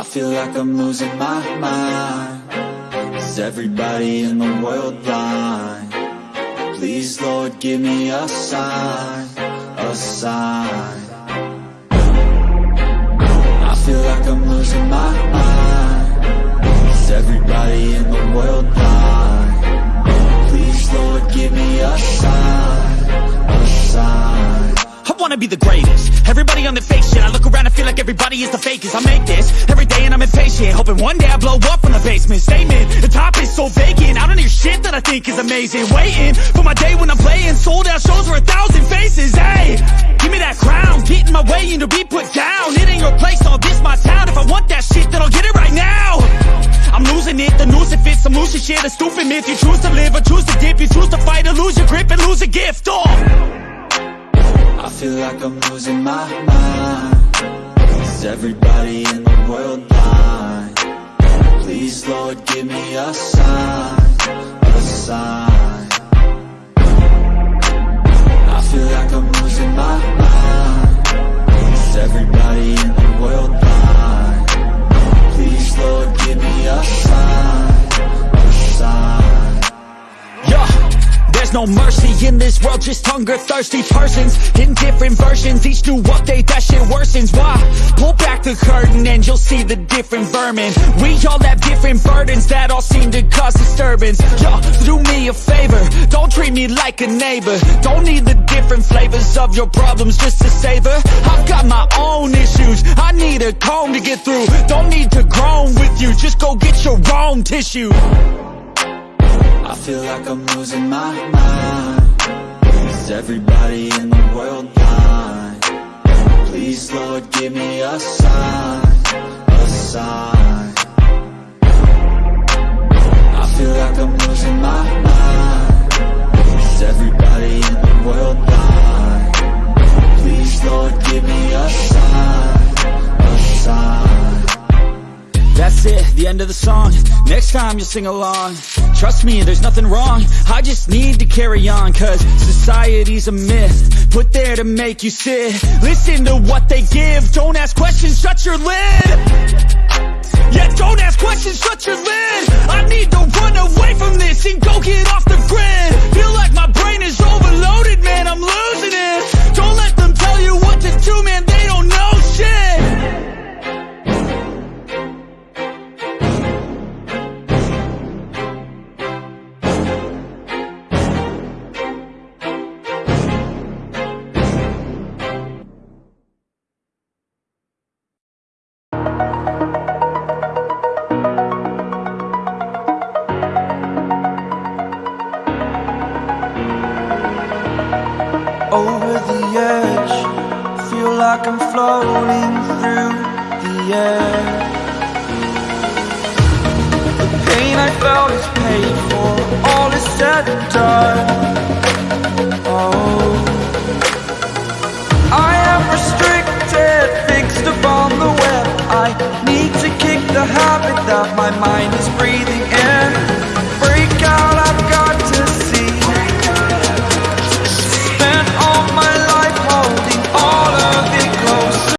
I feel like I'm losing my mind Is everybody in the world blind? Please Lord give me a sign, a sign I feel like I'm losing my mind Is everybody in the world blind? Everybody on the fake shit. I look around and feel like everybody is the fakest. I make this every day and I'm impatient. Hoping one day I blow up from the basement. Statement, the top is so vacant. I don't hear shit that I think is amazing. Waiting for my day when I'm playing. Sold out shows for a thousand faces. Hey, give me that crown. Get in my way and to be put down. It ain't your place, all this my town. If I want that shit then I'll get it right now. I'm losing it, the noose it fits I'm losing shit, a stupid myth. You choose to live or choose to dip. You choose to fight or lose your grip and lose a gift. Oh feel like I'm losing my mind Is everybody in the world blind? Please Lord give me a sign, a sign no mercy in this world, just hunger-thirsty persons. In different versions, each new update, that shit worsens. Why? Pull back the curtain and you'll see the different vermin. We all have different burdens that all seem to cause disturbance. Yo, do me a favor, don't treat me like a neighbor. Don't need the different flavors of your problems just to savor. I've got my own issues, I need a comb to get through. Don't need to groan with you, just go get your own tissue I feel like I'm losing my mind Is everybody in the world blind? Please Lord give me a sign, a sign I feel like the end of the song. Next time you'll sing along. Trust me, there's nothing wrong. I just need to carry on Cause society's a myth Put there to make you sit. Listen to what they give. Don't ask questions, shut your lid Yeah, don't ask questions, shut your like I'm floating through the air. The pain I felt is paid for, all is said and done.